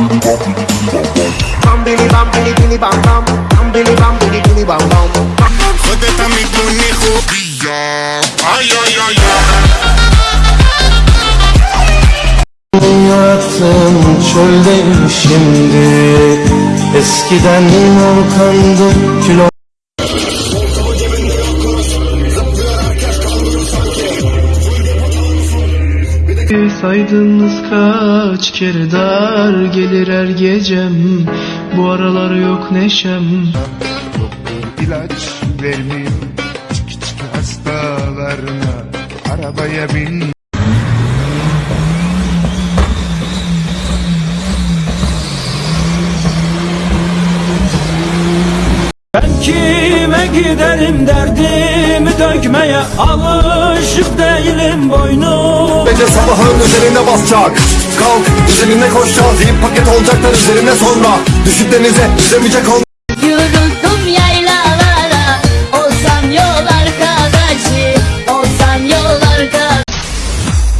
Bam Hayatım çöldeyim şimdi. Eskiden volkandı kilo Saydınız kaç kere dar gelir her gecem. Bu aralar yok neşem. İlaç vermiyor Çık çık hastalarına. Arabaya bin. Kime giderim derdimi dökmeye Alışık değilim boynum. Gece sabahın üzerine basacak. Kalk üzerine koşacağız İyi paket olacaklar üzerine sonra. Düşüp denize yüzemeyecek ol Yoruldum yaylalara Olsam yol arkadaşı. Olsam yol arkadaşı.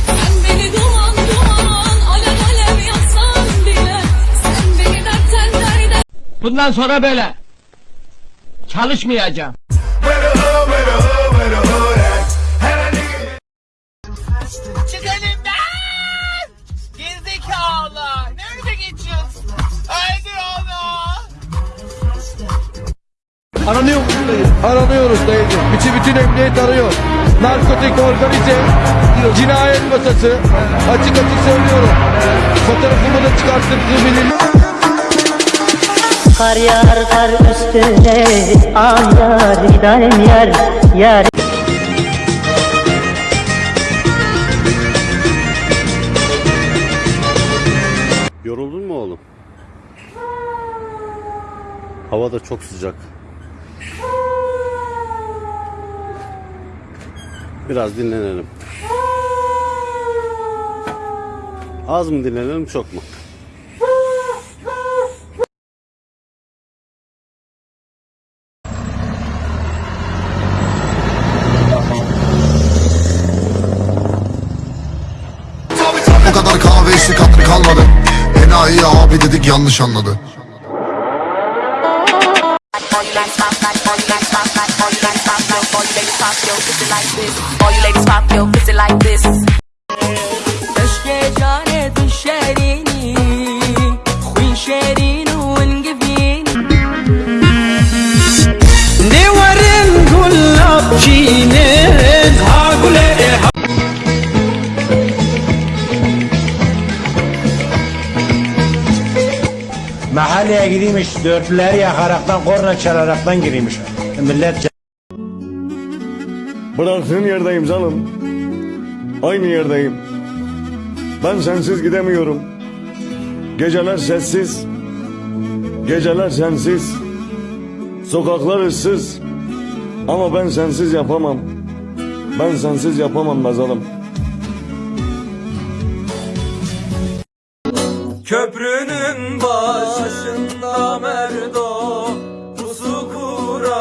Sen beni duman duman alev alev yaksan bile. Sen beni dertten Bundan sonra böyle. Çalışmayacağım. Aranıyor musun dayı? Aranıyoruz dayıcım. Bütün bütün emniyet arıyor. Narkotik organize cinayet masası. Açık açık söylüyorum. Fotoğrafımı da çıkarttığım bilin. Kar yağar kar üstüne Ah yar giderim yar Yar Yoruldun mu oğlum? Hava da çok sıcak. Biraz dinlenelim. Az mı dinlenelim çok mu? Bu kadar kahve içtik hatırı kalmadı Enayi abi dedik yanlış anladı you ladies pop your şerini un gibin. Ne varın gulab ha gule e ha. Mahalleye girmiş, dörtlüleri yakaraktan, korna çalaraktan girmiş. Millet Bıraktığın yerdeyim canım. Aynı yerdeyim. Ben sensiz gidemiyorum. Geceler sessiz. Geceler sensiz. Sokaklar ıssız. Ama ben sensiz yapamam. Ben sensiz yapamam Nazalım. Köprünün başında Merdo pusu kurar.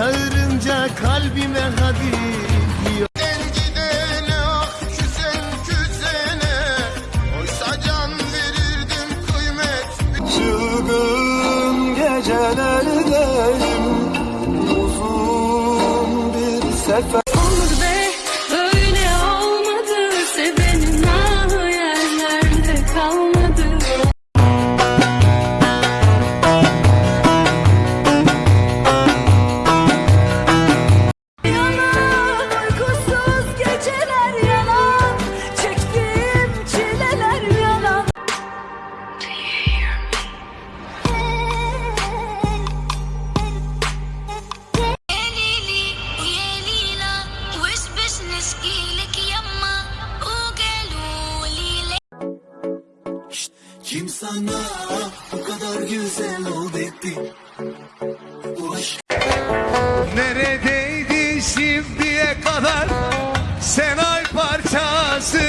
Çağırınca kalbime hadi diyor. Gidene ah küsen küsene Oysa can verirdim kıymet. Çılgın gecelerdeyim Uzun bir sefer Neredeydin şimdiye kadar sen ay parçası.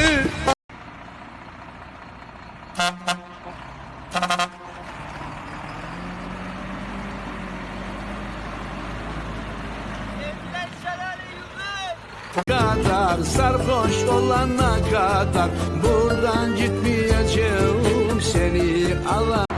Kadar sarhoş olana kadar buradan gitmeyeceğim seni alan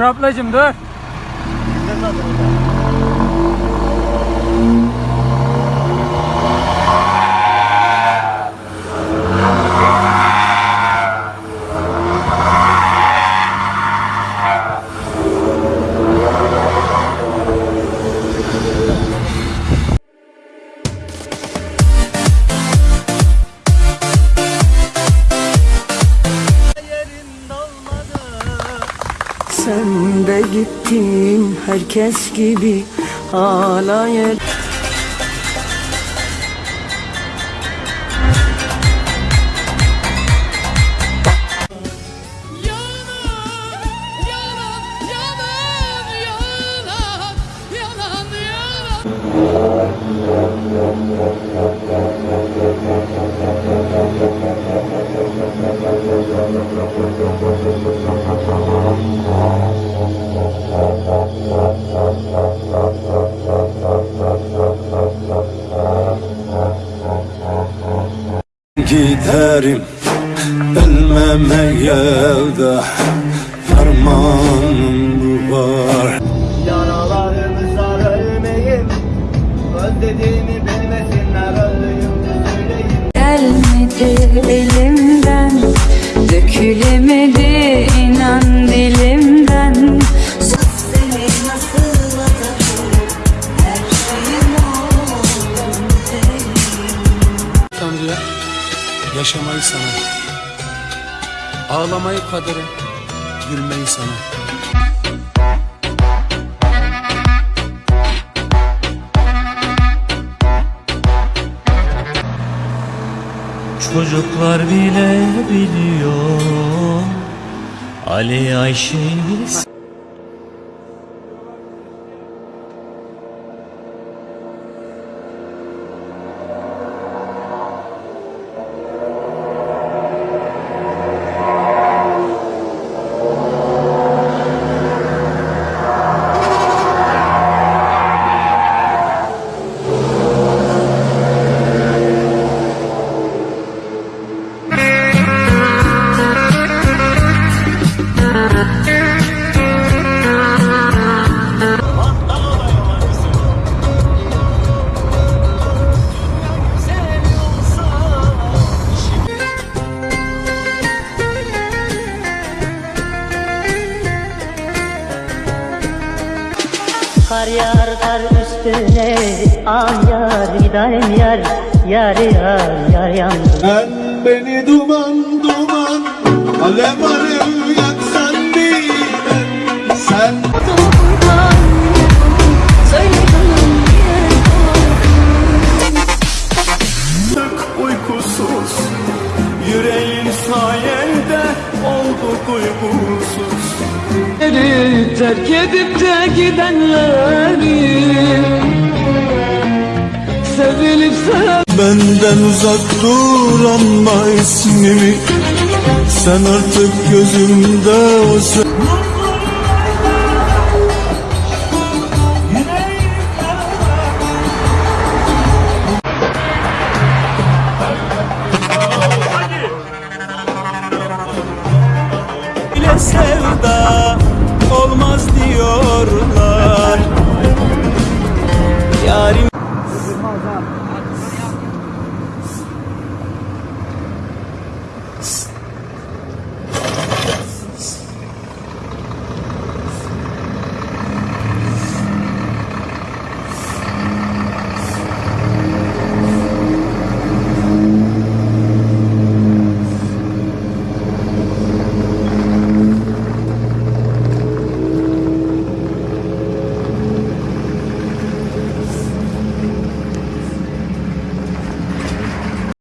Dur ablacım dur. Herkes gibi hala yer yalan, yalan. Giderim ölmemeye de Fermanım bu var. Yaralarımı sar ölmeyim Özlediğimi bilmesinler öldüğümü söyleyeyim Gelmedi elimden Dökülemedi Ağlamayı kadere Gülmeyi sana. Çocuklar bile biliyor Ali Ayşe'yi Kar yar kar üstüne An yar gidayım yar Yar yar yar yandım Ben beni duman duman Alev alev Terk edip de gidenleri Sevilip sev Benden uzak dur ama ismimi. Sen artık gözümde o sen sevda.